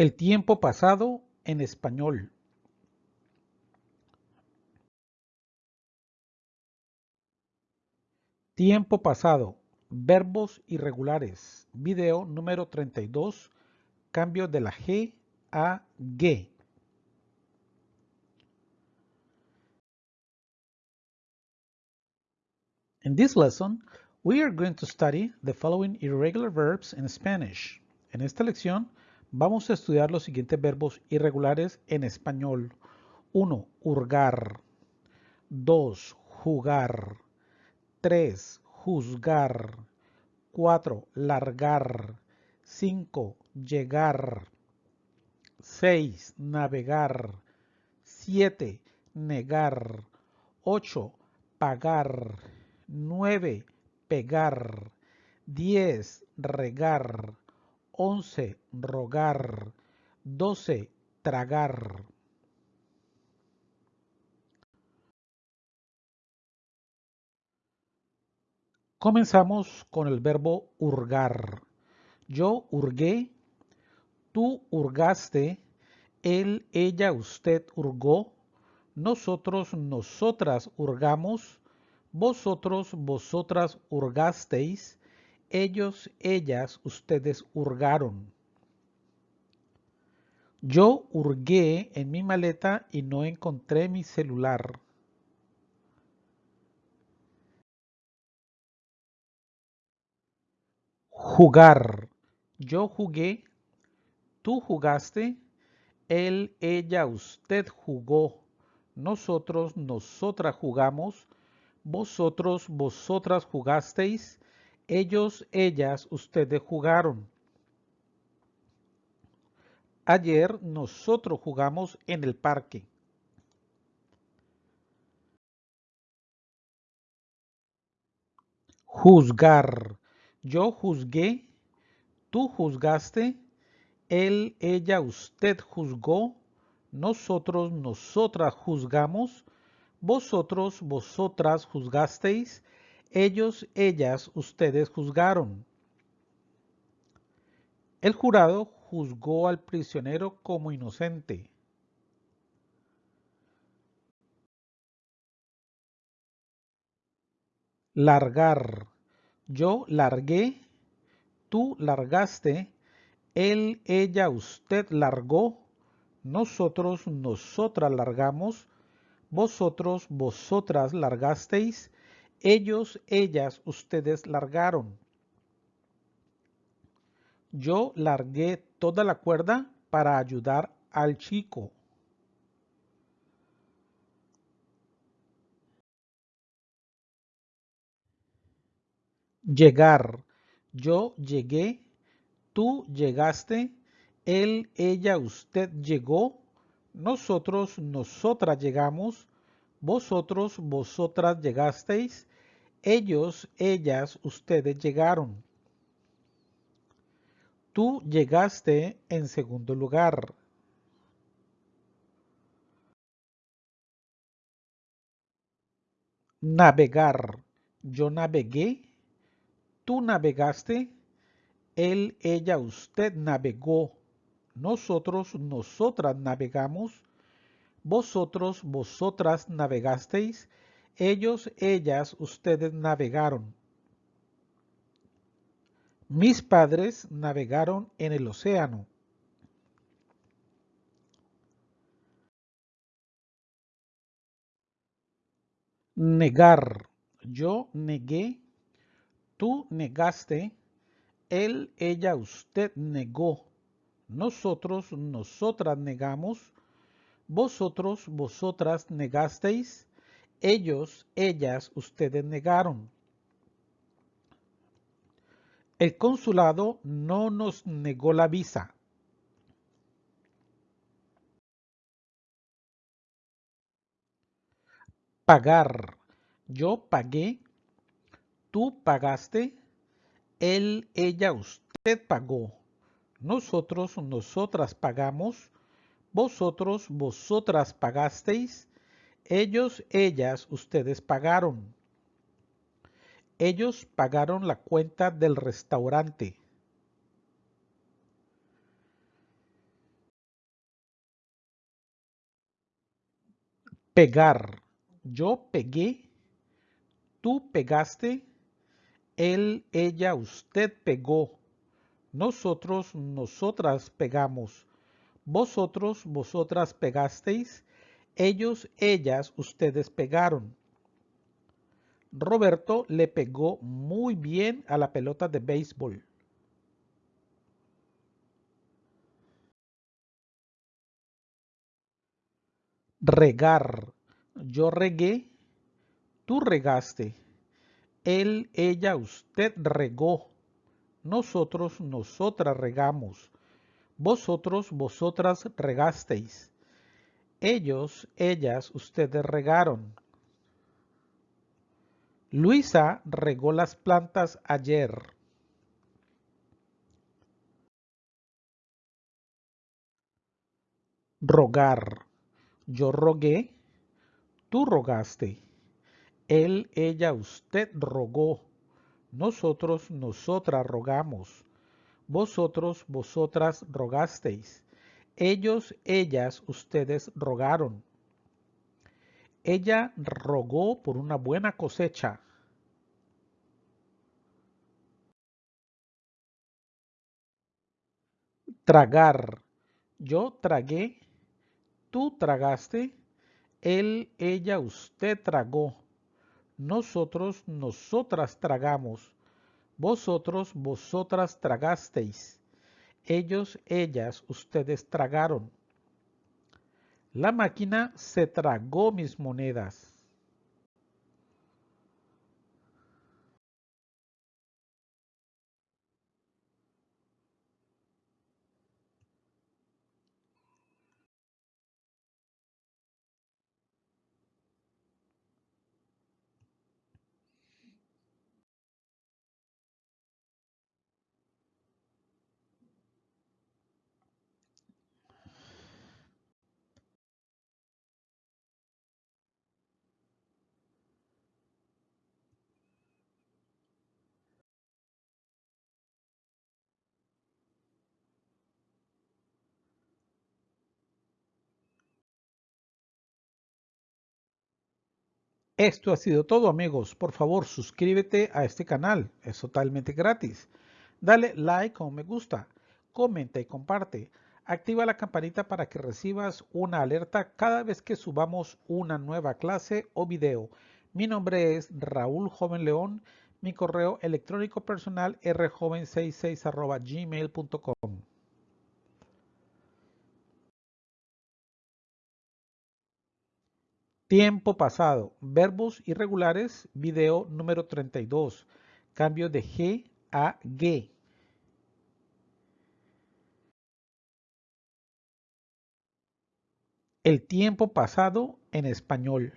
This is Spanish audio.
El tiempo pasado en español. Tiempo pasado. Verbos irregulares. Video número 32. Cambio de la G a G. In this lesson, we are going to study the following irregular verbs in Spanish. En esta lección vamos a estudiar los siguientes verbos irregulares en español. 1. Hurgar. 2. Jugar. 3. Juzgar. 4. Largar. 5. Llegar. 6. Navegar. 7. Negar. 8. Pagar. 9. Pegar. 10. Regar. 11. Rogar. 12. Tragar. Comenzamos con el verbo hurgar. Yo hurgué, tú hurgaste, él, ella, usted hurgó, nosotros, nosotras hurgamos, vosotros, vosotras hurgasteis, ellos, ellas, ustedes hurgaron. Yo hurgué en mi maleta y no encontré mi celular. Jugar. Yo jugué, tú jugaste, él, ella, usted jugó, nosotros, nosotras jugamos, vosotros, vosotras jugasteis, ellos, ellas, ustedes jugaron. Ayer nosotros jugamos en el parque. Juzgar. Yo juzgué, tú juzgaste, él, ella, usted juzgó, nosotros, nosotras juzgamos, vosotros, vosotras juzgasteis, ellos, ellas, ustedes juzgaron. El jurado juzgó al prisionero como inocente. Largar. Yo largué, tú largaste, él, ella, usted largó, nosotros, nosotras largamos, vosotros, vosotras largasteis, ellos, ellas, ustedes largaron. Yo largué toda la cuerda para ayudar al chico. Llegar. Yo llegué, tú llegaste, él, ella, usted llegó, nosotros, nosotras llegamos, vosotros, vosotras llegasteis, ellos, ellas, ustedes llegaron. Tú llegaste en segundo lugar. Navegar. Yo navegué, tú navegaste, él, ella, usted navegó, nosotros, nosotras navegamos, vosotros, vosotras navegasteis, ellos, ellas, ustedes navegaron. Mis padres navegaron en el océano. Negar. Yo negué Tú negaste, él, ella, usted negó, nosotros, nosotras negamos, vosotros, vosotras negasteis, ellos, ellas, ustedes negaron. El consulado no nos negó la visa. Pagar. Yo pagué Tú pagaste, él, ella, usted pagó. Nosotros, nosotras pagamos. Vosotros, vosotras pagasteis. Ellos, ellas, ustedes pagaron. Ellos pagaron la cuenta del restaurante. Pegar. Yo pegué. Tú pegaste. Él, ella, usted pegó. Nosotros, nosotras pegamos. Vosotros, vosotras pegasteis ellos, ellas, ustedes pegaron. Roberto le pegó muy bien a la pelota de béisbol. Regar. Yo regué. Tú regaste. Él, ella, usted regó. Nosotros, nosotras regamos. Vosotros, vosotras regasteis. Ellos, ellas, ustedes regaron. Luisa regó las plantas ayer. Rogar. Yo rogué. Tú rogaste. Él, ella, usted rogó. Nosotros, nosotras rogamos. Vosotros, vosotras rogasteis. Ellos, ellas, ustedes rogaron. Ella rogó por una buena cosecha. Tragar. Yo tragué. Tú tragaste. Él, ella, usted tragó. Nosotros, nosotras tragamos. Vosotros, vosotras tragasteis. Ellos, ellas, ustedes tragaron. La máquina se tragó mis monedas. Esto ha sido todo amigos. Por favor suscríbete a este canal. Es totalmente gratis. Dale like o me gusta. Comenta y comparte. Activa la campanita para que recibas una alerta cada vez que subamos una nueva clase o video. Mi nombre es Raúl Joven León. Mi correo electrónico personal rjoven66 gmail.com. Tiempo pasado. Verbos irregulares. Video número 32. Cambio de G a G. El tiempo pasado en español.